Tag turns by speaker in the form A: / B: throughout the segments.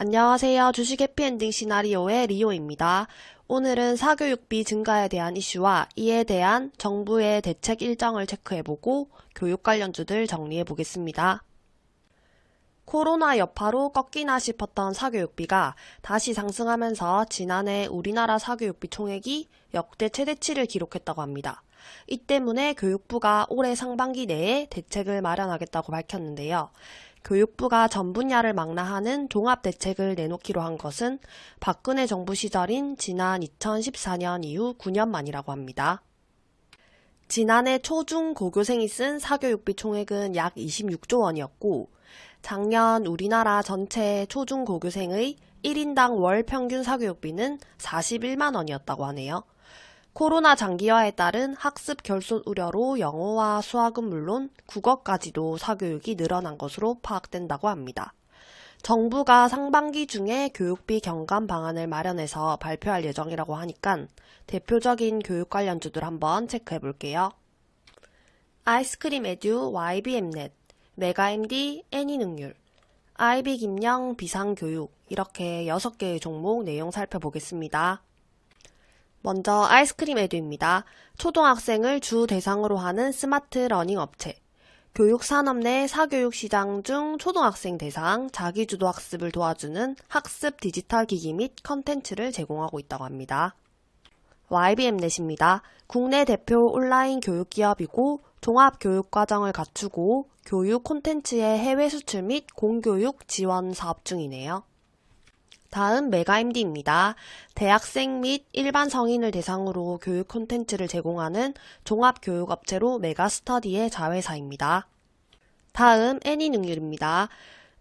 A: 안녕하세요. 주식 해피엔딩 시나리오의 리오입니다. 오늘은 사교육비 증가에 대한 이슈와 이에 대한 정부의 대책 일정을 체크해보고 교육 관련주들 정리해보겠습니다. 코로나 여파로 꺾이나 싶었던 사교육비가 다시 상승하면서 지난해 우리나라 사교육비 총액이 역대 최대치를 기록했다고 합니다. 이 때문에 교육부가 올해 상반기 내에 대책을 마련하겠다고 밝혔는데요. 교육부가 전 분야를 망라하는 종합대책을 내놓기로 한 것은 박근혜 정부 시절인 지난 2014년 이후 9년 만이라고 합니다. 지난해 초중 고교생이 쓴 사교육비 총액은 약 26조 원이었고 작년 우리나라 전체 초중 고교생의 1인당 월 평균 사교육비는 41만 원이었다고 하네요. 코로나 장기화에 따른 학습 결손 우려로 영어와 수학은 물론 국어까지도 사교육이 늘어난 것으로 파악된다고 합니다. 정부가 상반기 중에 교육비 경감 방안을 마련해서 발표할 예정이라고 하니까 대표적인 교육 관련주들 한번 체크해 볼게요. 아이스크림 에듀 YBM넷, 메가MD 애니능률, 아이비김영 비상교육 이렇게 6개의 종목 내용 살펴보겠습니다. 먼저 아이스크림 에듀입니다. 초등학생을 주 대상으로 하는 스마트 러닝 업체. 교육산업 내 사교육 시장 중 초등학생 대상 자기주도 학습을 도와주는 학습 디지털 기기 및 컨텐츠를 제공하고 있다고 합니다. YBM넷입니다. 국내 대표 온라인 교육 기업이고 종합 교육 과정을 갖추고 교육 콘텐츠의 해외 수출 및 공교육 지원 사업 중이네요. 다음 메가MD입니다. 대학생 및 일반 성인을 대상으로 교육 콘텐츠를 제공하는 종합교육업체로 메가스터디의 자회사입니다. 다음 애니능률입니다.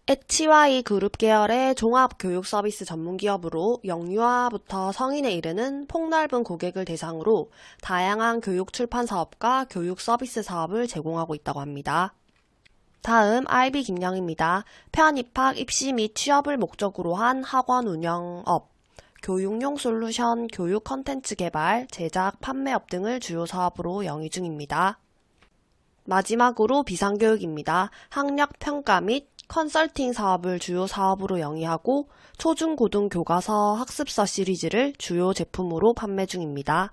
A: HY 그룹 계열의 종합교육 서비스 전문기업으로 영유아부터 성인에 이르는 폭넓은 고객을 대상으로 다양한 교육 출판 사업과 교육 서비스 사업을 제공하고 있다고 합니다. 다음 IB 김영입니다. 편입학, 입시 및 취업을 목적으로 한 학원 운영업, 교육용 솔루션, 교육 컨텐츠 개발, 제작, 판매업 등을 주요 사업으로 영위 중입니다. 마지막으로 비상교육입니다. 학력 평가 및 컨설팅 사업을 주요 사업으로 영위하고 초중고등 교과서 학습서 시리즈를 주요 제품으로 판매 중입니다.